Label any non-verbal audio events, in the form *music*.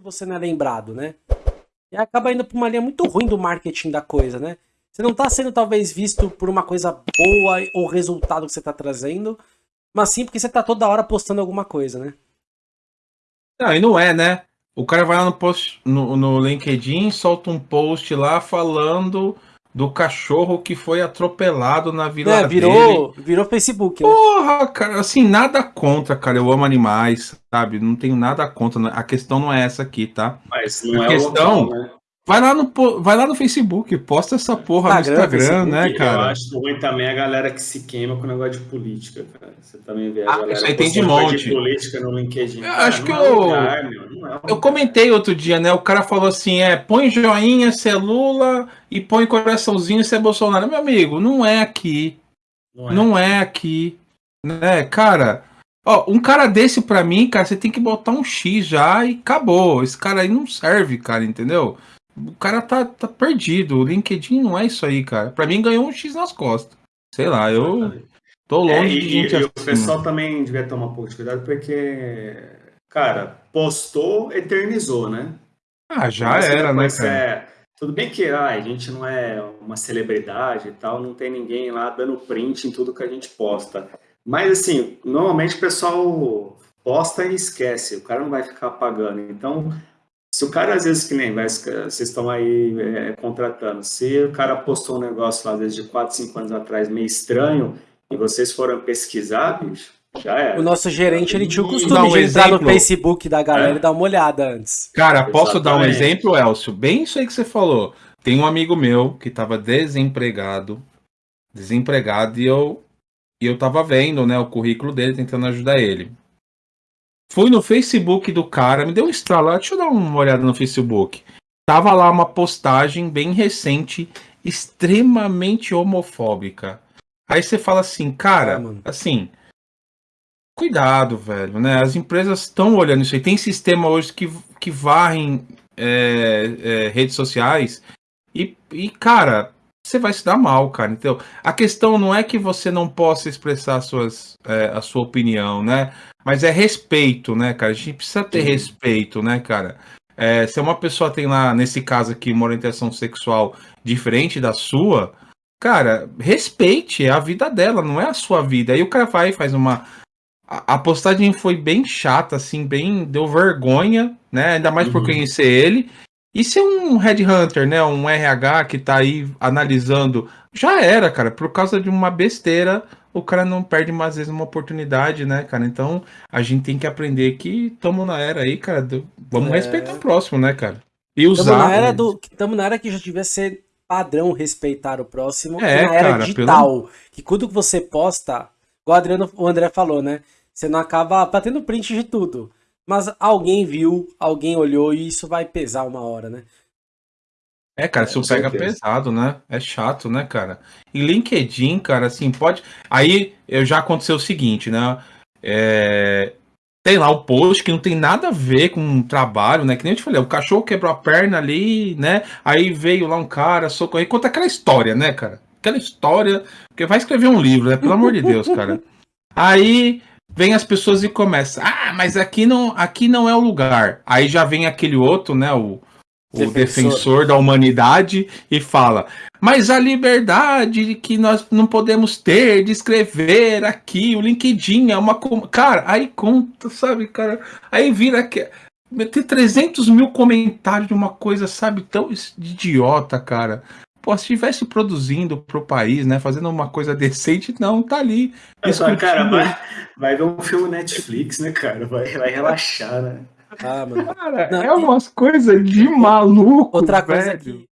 você não é lembrado, né? E acaba indo pra uma linha muito ruim do marketing da coisa, né? Você não tá sendo talvez visto por uma coisa boa ou resultado que você tá trazendo, mas sim porque você tá toda hora postando alguma coisa, né? Não, e não é, né? O cara vai lá no post no, no LinkedIn, solta um post lá falando do cachorro que foi atropelado na vila é, virou, dele. Virou Facebook, né? Porra, cara, assim, nada contra, cara. Eu amo animais, sabe? Não tenho nada contra. A questão não é essa aqui, tá? Mas não a é questão, local, né? Vai lá, no, vai lá no Facebook, posta essa porra Instagram, no Instagram, né, cara? Eu acho ruim também a galera que se queima com o negócio de política, cara. Você também vê a ah, galera isso aí tem de monte. de política no LinkedIn. Eu acho que é eu, lugar, meu, é eu comentei outro dia, né? O cara falou assim: é, põe joinha se é Lula e põe coraçãozinho se é Bolsonaro. Meu amigo, não é aqui. Não é, não é aqui. Né, cara? Ó, um cara desse pra mim, cara, você tem que botar um X já e acabou. Esse cara aí não serve, cara, entendeu? O cara tá, tá perdido. O LinkedIn não é isso aí, cara. Pra mim ganhou um X nas costas. Sei lá, eu tô longe é, e, de gente e, assim. o pessoal também devia tomar um pouco de cuidado, porque, cara, postou, eternizou, né? Ah, já era, né, cara? É, tudo bem que ah, a gente não é uma celebridade e tal, não tem ninguém lá dando print em tudo que a gente posta. Mas, assim, normalmente o pessoal posta e esquece, o cara não vai ficar apagando. Então, se o cara, às vezes, que nem vai, vocês estão aí é, contratando, se o cara postou um negócio lá, às vezes, de 4, 5 anos atrás, meio estranho, e vocês foram pesquisar, bicho, já era. O nosso gerente, ele tinha o costume um de entrar exemplo. no Facebook da galera é. e dar uma olhada antes. Cara, posso Exatamente. dar um exemplo, Elcio? Bem isso aí que você falou. Tem um amigo meu que estava desempregado, desempregado, e eu, e eu tava vendo, né, o currículo dele, tentando ajudar ele. Fui no Facebook do cara, me deu um estralo. Deixa eu dar uma olhada no Facebook. Tava lá uma postagem bem recente, extremamente homofóbica. Aí você fala assim, cara, é, assim, cuidado, velho, né? As empresas estão olhando isso aí. Tem sistema hoje que, que varrem é, é, redes sociais e, e, cara, você vai se dar mal, cara. Então, a questão não é que você não possa expressar suas, é, a sua opinião, né? Mas é respeito, né, cara? A gente precisa ter Sim. respeito, né, cara? É, se uma pessoa tem lá, nesse caso aqui, uma orientação sexual diferente da sua, cara, respeite, é a vida dela, não é a sua vida. Aí o cara vai e faz uma. A, postagem foi bem chata, assim, bem. Deu vergonha, né? Ainda mais uhum. por conhecer ele. E se um headhunter, né, um RH que tá aí analisando, já era, cara, por causa de uma besteira, o cara não perde mais vezes uma oportunidade, né, cara? Então a gente tem que aprender que estamos na era aí, cara. Do... Vamos é... respeitar o próximo, né, cara? E usar. Estamos na era do. Estamos na era que já devia ser padrão respeitar o próximo. É, na era cara, digital. Pelo... Que quando você posta, igual o, Adriano, o André falou, né? Você não acaba batendo print de tudo. Mas alguém viu, alguém olhou e isso vai pesar uma hora, né? É, cara, isso pega pesado, né? É chato, né, cara? E LinkedIn, cara, assim, pode. Aí eu já aconteceu o seguinte, né? É... Tem lá o post que não tem nada a ver com o trabalho, né? Que nem eu te falei, o cachorro quebrou a perna ali, né? Aí veio lá um cara, socorreu. Conta aquela história, né, cara? Aquela história. Porque vai escrever um livro, né? Pelo amor de Deus, cara. *laughs* Aí vem as pessoas e começa. Ah, mas aqui não, aqui não é o lugar. Aí já vem aquele outro, né? O, o defensor. defensor da humanidade e fala: mas a liberdade que nós não podemos ter de escrever aqui, o LinkedIn é uma. Cara, aí conta, sabe, cara? Aí vira que. Ter 300 mil comentários de uma coisa, sabe, tão idiota, cara. Pô, se estivesse produzindo pro país, né, fazendo uma coisa decente, não, tá ali. É, cara, vai, vai ver um filme Netflix, né, cara? Vai, vai relaxar, né? Ah, mano. Cara, não, é umas coisas de maluco. Outra coisa velho. que